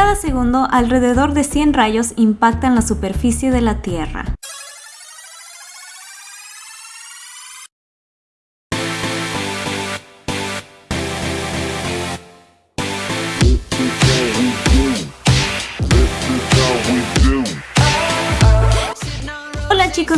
Cada segundo, alrededor de 100 rayos impactan la superficie de la Tierra.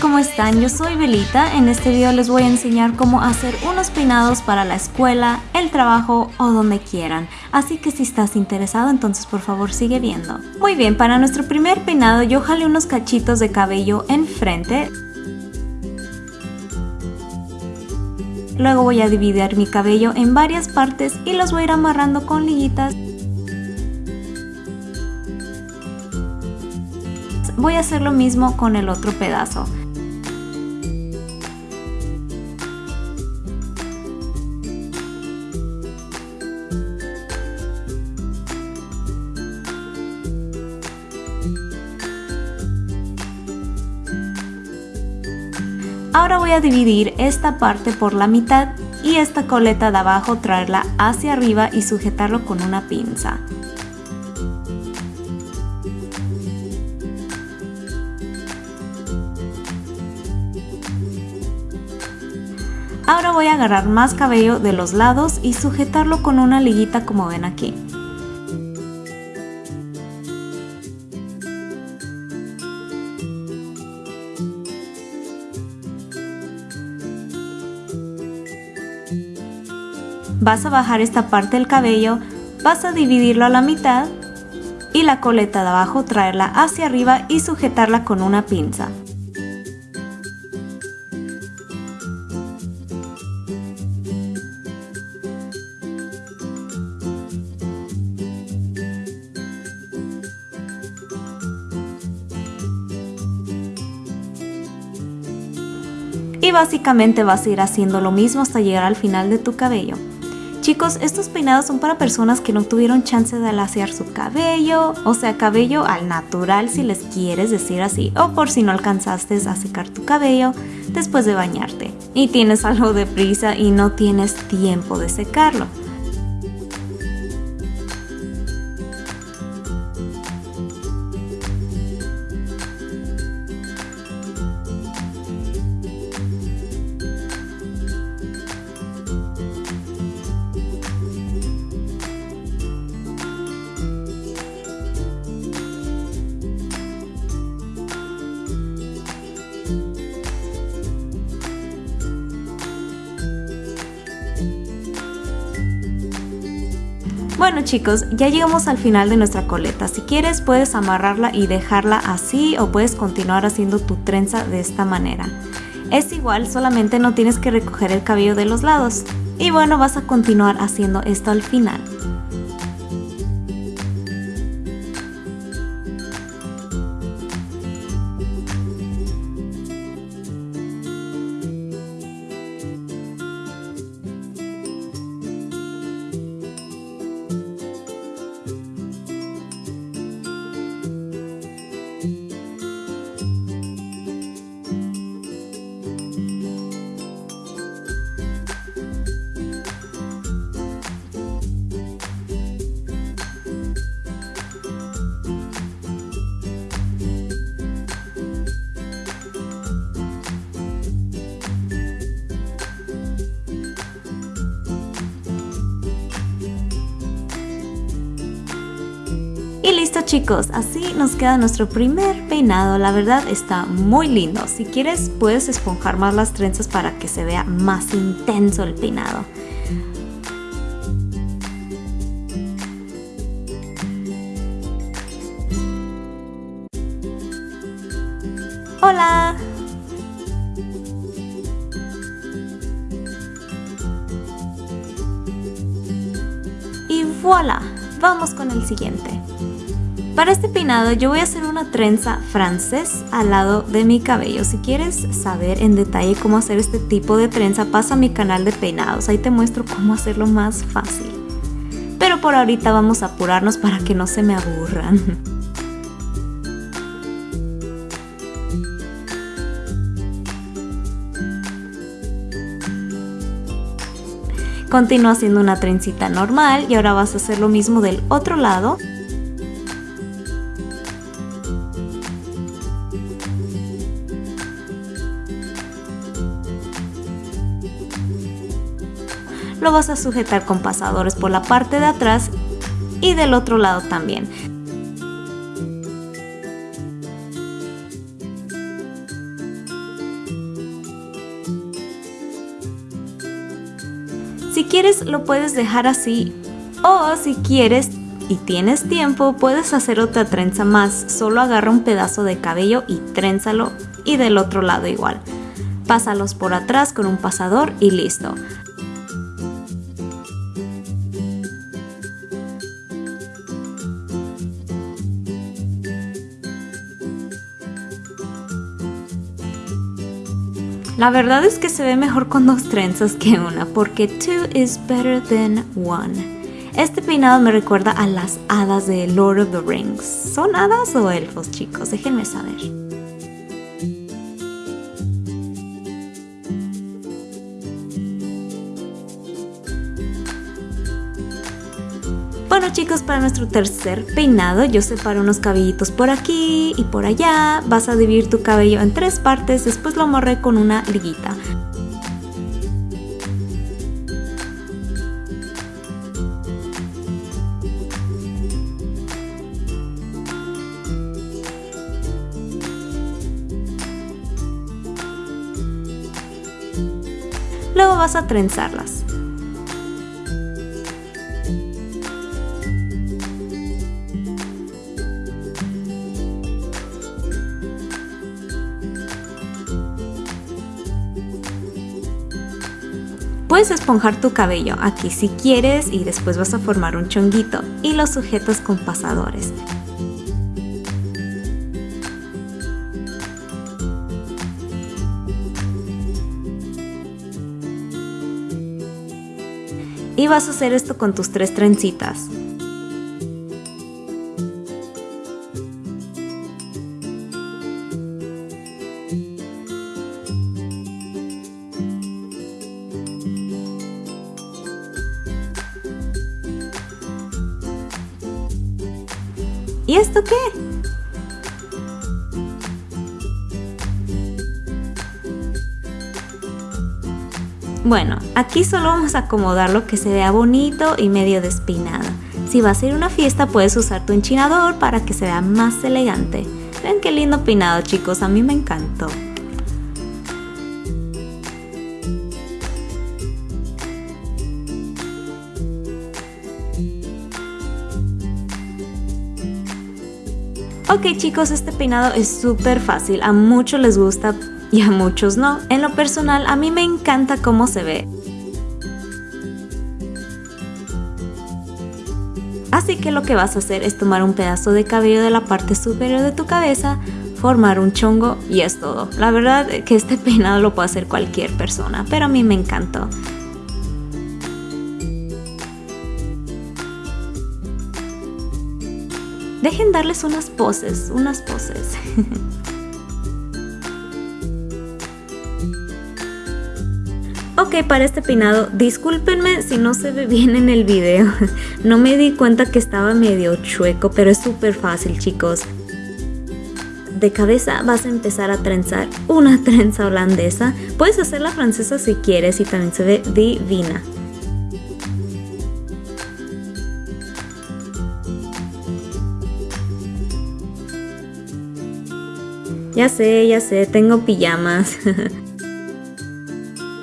¿Cómo están? Yo soy Belita. En este video les voy a enseñar cómo hacer unos peinados para la escuela, el trabajo o donde quieran. Así que si estás interesado, entonces por favor sigue viendo. Muy bien, para nuestro primer peinado yo jalé unos cachitos de cabello enfrente. Luego voy a dividir mi cabello en varias partes y los voy a ir amarrando con liguitas voy a hacer lo mismo con el otro pedazo. Ahora voy a dividir esta parte por la mitad y esta coleta de abajo traerla hacia arriba y sujetarlo con una pinza. Voy a agarrar más cabello de los lados y sujetarlo con una liguita como ven aquí. Vas a bajar esta parte del cabello, vas a dividirlo a la mitad y la coleta de abajo traerla hacia arriba y sujetarla con una pinza. Y básicamente vas a ir haciendo lo mismo hasta llegar al final de tu cabello. Chicos, estos peinados son para personas que no tuvieron chance de alaciar su cabello, o sea, cabello al natural si les quieres decir así, o por si no alcanzaste a secar tu cabello después de bañarte y tienes algo de prisa y no tienes tiempo de secarlo. Bueno chicos, ya llegamos al final de nuestra coleta. Si quieres puedes amarrarla y dejarla así o puedes continuar haciendo tu trenza de esta manera. Es igual, solamente no tienes que recoger el cabello de los lados. Y bueno, vas a continuar haciendo esto al final. Chicos, así nos queda nuestro primer peinado, la verdad está muy lindo. Si quieres puedes esponjar más las trenzas para que se vea más intenso el peinado. ¡Hola! Y voilà, vamos con el siguiente. Para este peinado yo voy a hacer una trenza francés al lado de mi cabello. Si quieres saber en detalle cómo hacer este tipo de trenza, pasa a mi canal de peinados. Ahí te muestro cómo hacerlo más fácil. Pero por ahorita vamos a apurarnos para que no se me aburran. Continúa haciendo una trencita normal y ahora vas a hacer lo mismo del otro lado. Lo vas a sujetar con pasadores por la parte de atrás y del otro lado también. Si quieres lo puedes dejar así o si quieres y tienes tiempo puedes hacer otra trenza más, solo agarra un pedazo de cabello y trénzalo y del otro lado igual. Pásalos por atrás con un pasador y listo. La verdad es que se ve mejor con dos trenzas que una, porque two is better than one. Este peinado me recuerda a las hadas de Lord of the Rings. ¿Son hadas o elfos, chicos? Déjenme saber. Para nuestro tercer peinado yo separo unos cabellitos por aquí y por allá. Vas a dividir tu cabello en tres partes, después lo amarré con una liguita. Luego vas a trenzarlas. Puedes esponjar tu cabello aquí si quieres y después vas a formar un chonguito y lo sujetas con pasadores. Y vas a hacer esto con tus tres trencitas. Bueno, aquí solo vamos a acomodar lo que se vea bonito y medio despeinado. Si vas a ir a una fiesta puedes usar tu enchinador para que se vea más elegante. Ven qué lindo peinado chicos, a mí me encantó. Ok chicos, este peinado es súper fácil, a muchos les gusta y a muchos no. En lo personal, a mí me encanta cómo se ve. Así que lo que vas a hacer es tomar un pedazo de cabello de la parte superior de tu cabeza, formar un chongo y es todo. La verdad que este peinado lo puede hacer cualquier persona, pero a mí me encantó. Dejen darles unas poses, unas poses. Para este peinado, discúlpenme si no se ve bien en el video. No me di cuenta que estaba medio chueco, pero es súper fácil, chicos. De cabeza vas a empezar a trenzar una trenza holandesa. Puedes hacer la francesa si quieres y también se ve divina. Ya sé, ya sé, tengo pijamas.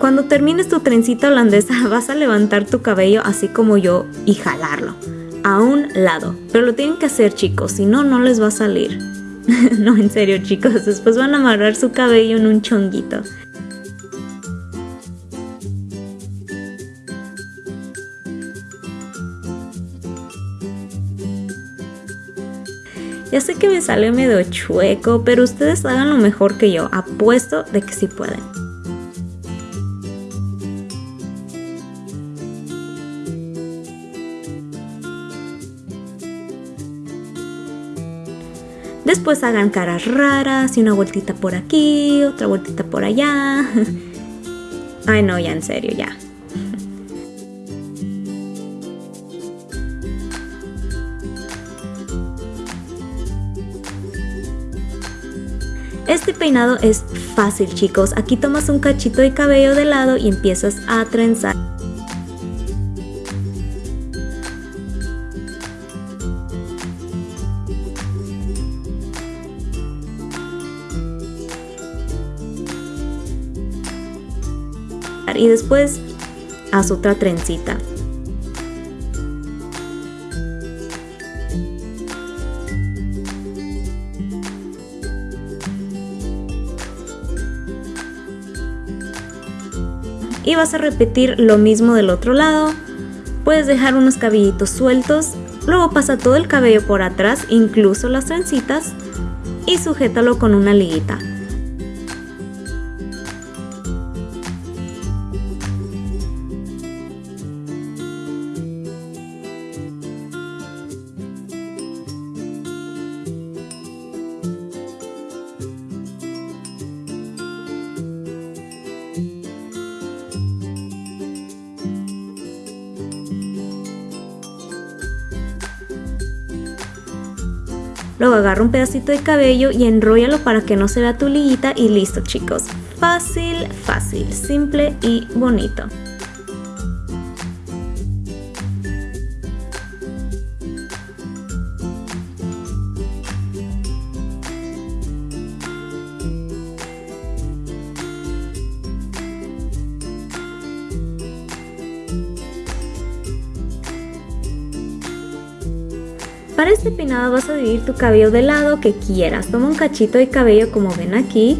Cuando termines tu trencita holandesa vas a levantar tu cabello así como yo y jalarlo a un lado. Pero lo tienen que hacer chicos, si no, no les va a salir. no, en serio chicos, después van a amarrar su cabello en un chonguito. Ya sé que me sale medio chueco, pero ustedes hagan lo mejor que yo. Apuesto de que sí pueden. Después hagan caras raras y una vueltita por aquí, otra vueltita por allá. Ay no, ya en serio, ya. Este peinado es fácil chicos, aquí tomas un cachito de cabello de lado y empiezas a trenzar. Y después haz otra trencita. y vas a repetir lo mismo del otro lado. Puedes dejar unos cabellitos sueltos, luego pasa todo el cabello por atrás, incluso las trencitas, y sujétalo con una liguita. Luego agarra un pedacito de cabello y enróllalo para que no se vea tu y listo chicos. Fácil, fácil, simple y bonito. Para este peinado vas a dividir tu cabello del lado que quieras. Toma un cachito de cabello como ven aquí.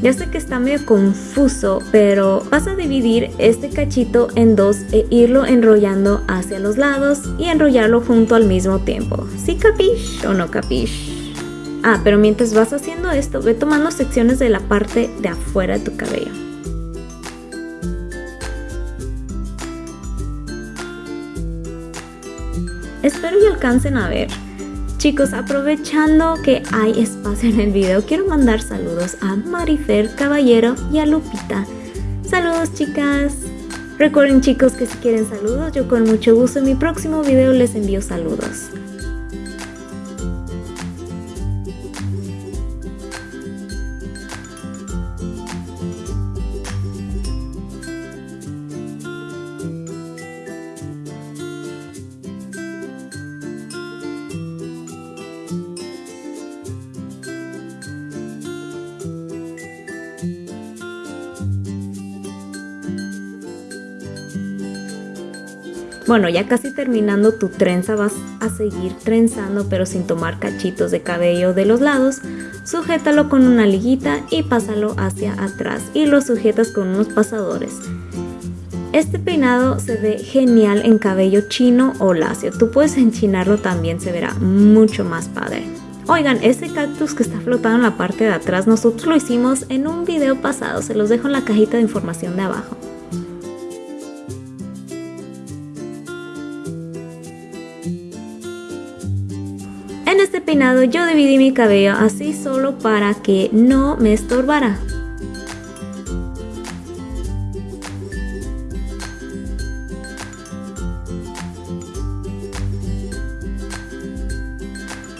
Ya sé que está medio confuso, pero vas a dividir este cachito en dos e irlo enrollando hacia los lados y enrollarlo junto al mismo tiempo. ¿Sí capish o no capish? Ah, pero mientras vas haciendo esto, ve tomando secciones de la parte de afuera de tu cabello. Espero que alcancen a ver. Chicos, aprovechando que hay espacio en el video, quiero mandar saludos a Marifer Caballero y a Lupita. Saludos chicas. Recuerden chicos que si quieren saludos, yo con mucho gusto en mi próximo video les envío saludos. Bueno, ya casi terminando tu trenza vas a seguir trenzando pero sin tomar cachitos de cabello de los lados. Sujétalo con una liguita y pásalo hacia atrás y lo sujetas con unos pasadores. Este peinado se ve genial en cabello chino o lacio. Tú puedes enchinarlo también, se verá mucho más padre. Oigan, ese cactus que está flotando en la parte de atrás, nosotros lo hicimos en un video pasado. Se los dejo en la cajita de información de abajo. Yo dividí mi cabello así solo para que no me estorbara.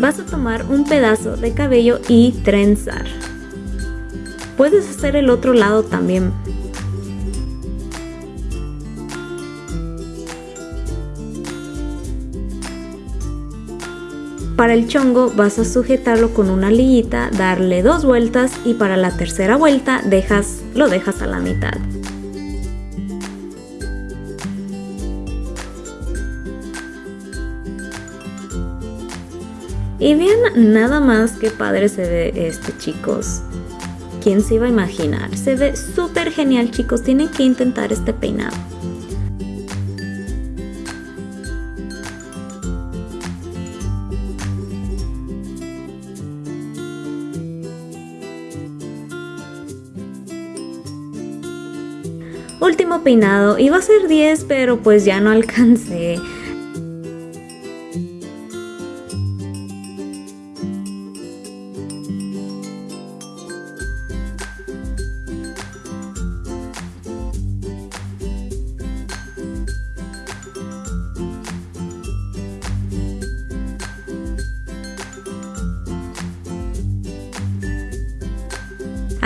Vas a tomar un pedazo de cabello y trenzar. Puedes hacer el otro lado también, Para el chongo vas a sujetarlo con una liguita, darle dos vueltas y para la tercera vuelta dejas, lo dejas a la mitad. Y bien, nada más que padre se ve este chicos. ¿Quién se iba a imaginar? Se ve súper genial chicos, tienen que intentar este peinado. Último peinado, iba a ser 10 pero pues ya no alcancé.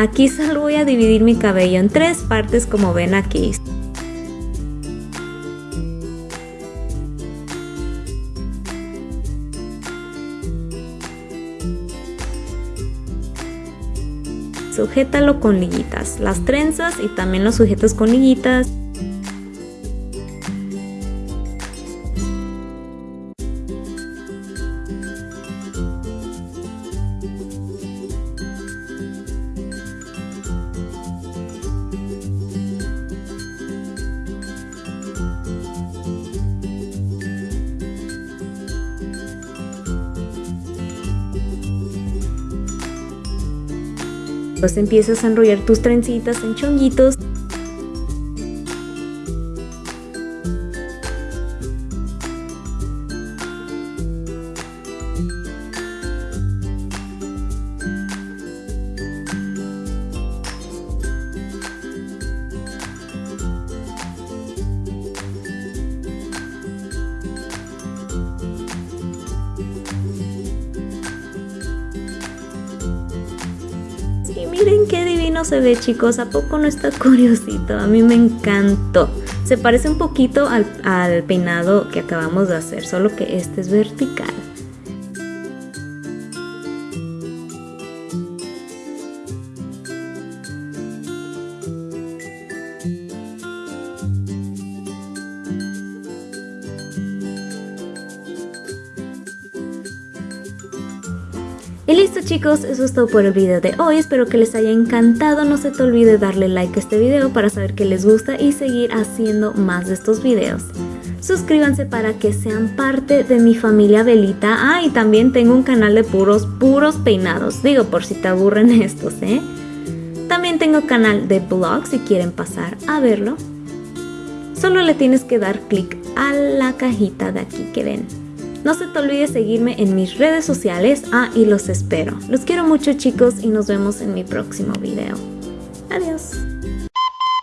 Aquí solo voy a dividir mi cabello en tres partes como ven aquí. Sujétalo con liguitas, las trenzas y también los sujetas con liguitas. Pues empiezas a enrollar tus trencitas en chonguitos miren qué divino se ve chicos, ¿a poco no está curiosito? A mí me encantó. Se parece un poquito al, al peinado que acabamos de hacer, solo que este es vertical. Eso es todo por el video de hoy, espero que les haya encantado, no se te olvide darle like a este video para saber que les gusta y seguir haciendo más de estos videos. Suscríbanse para que sean parte de mi familia Belita, ah y también tengo un canal de puros, puros peinados, digo por si te aburren estos, ¿eh? También tengo canal de blog si quieren pasar a verlo. Solo le tienes que dar clic a la cajita de aquí que ven. No se te olvide seguirme en mis redes sociales. Ah, y los espero. Los quiero mucho chicos y nos vemos en mi próximo video. Adiós.